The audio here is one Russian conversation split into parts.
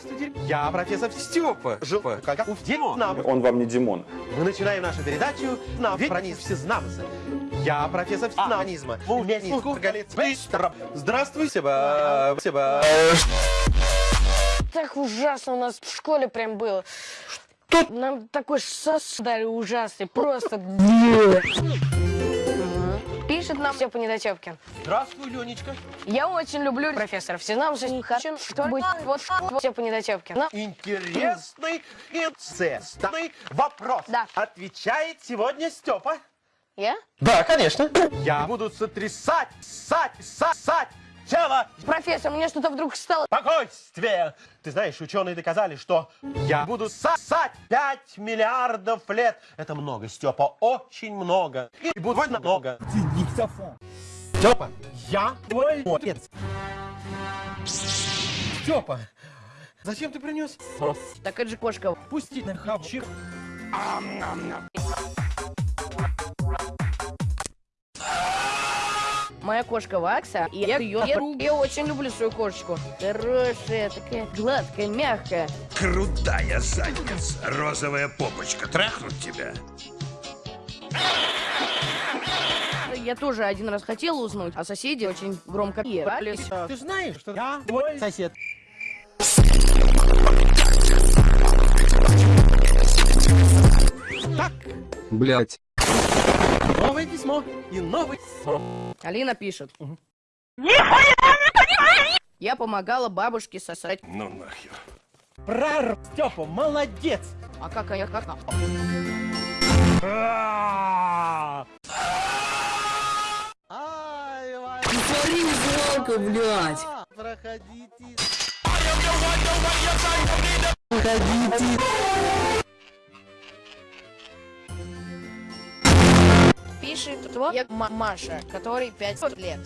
Здравствуйте, я профессор Степа. Жопа, как у нам. Он вам не Димон. Мы начинаем нашу передачу на пронизм всезнамца. Я профессор всезнаманизма. Здравствуй, Себа. Себа. Так ужасно у нас в школе прям было. Что? Нам такой сос дали ужасный, просто... Пишет нам Степа Недотепкин. Здравствуй, Ленечка. Я очень люблю профессора Всезнамца. Хочу, чтобы быть вот Степа Недотепкин. Интересный инцестный вопрос. Да. Отвечает сегодня Степа. Я? Да, конечно. Я буду сотрясать, ссать, сосать тело Профессор, мне что-то вдруг стало... спокойствие. Ты знаешь, ученые доказали, что я буду сосать 5 миллиардов лет. Это много, Степа, очень много. И будет много. Степа, я твой отец. Степа, зачем ты принес? Так это же кошка. Пусти на хавчик. Моя кошка Вакса, и я ее я очень люблю свою кошечку. Хорошая, такая гладкая, мягкая. Крутая задница, розовая попочка. Трахнуть тебя? Я тоже один раз хотела уснуть, а соседи очень громко пели. Ты знаешь, что я твой сосед. Так, Блять. Новое письмо и новый... Алина пишет. Я помогала бабушке сосать. Ну нахер. Прар, Степа, молодец. А как я как? А! Смотри, жалко, блядь. проходите. Пишет твоя ма- Маша, которой 5 лет.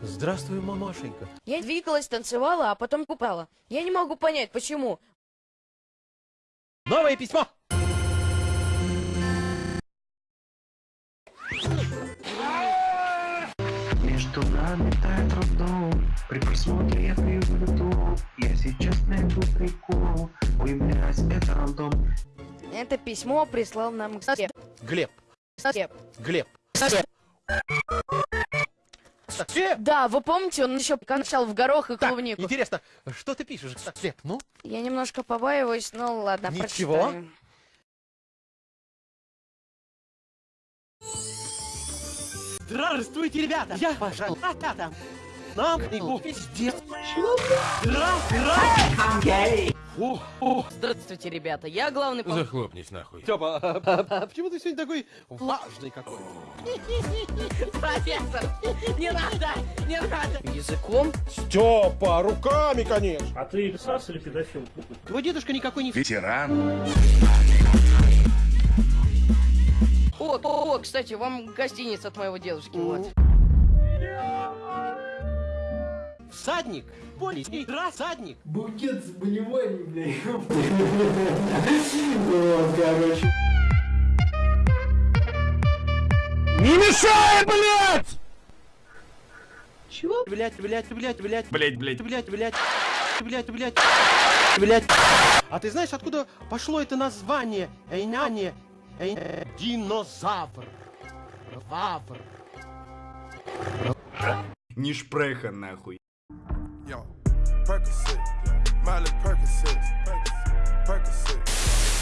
Здравствуй, мамашенька. Я двигалась, танцевала, а потом купала. Я не могу понять, почему. Новое письмо. Между нами тает роддом При просмотре я пью воду Я сейчас найду прикол Это письмо прислал нам. Глеб. Глеб. Степ. Степ. Да, вы помните, он еще кончал в горох и Так, клубнику. интересно, что ты пишешь? Глеб, ну? Я немножко побаиваюсь, но ладно, Ничего. прочитаю. Здравствуйте, ребята! Я, пожалуйста, ребята! Нам книгу пиздец! Здравствуйте! Ребята, я главный... пом- Захлопнись нахуй. Степа, а, а, а почему ты сегодня такой влажный какой? Профессор, не надо, не надо. Языком? Степа, руками, конечно! А ты писался или педофил? Твой дедушка никакой не... Ветеран. О, о, о, кстати, вам гостиница от моего дедушки, вот. Всадник! Полицей! Рассадник! Букет с болевой, блядь Вот, короче Не мешай, блядь! Чего? Блять, блять, блять, блять, Блять, блять. блять, блять, блять, блять, блять. А ты знаешь, откуда пошло это название? Эйнане, э, динозавр. Вавр. Не шпреха нахуй. Yo, Percocet, Miley Percocet, Percocet.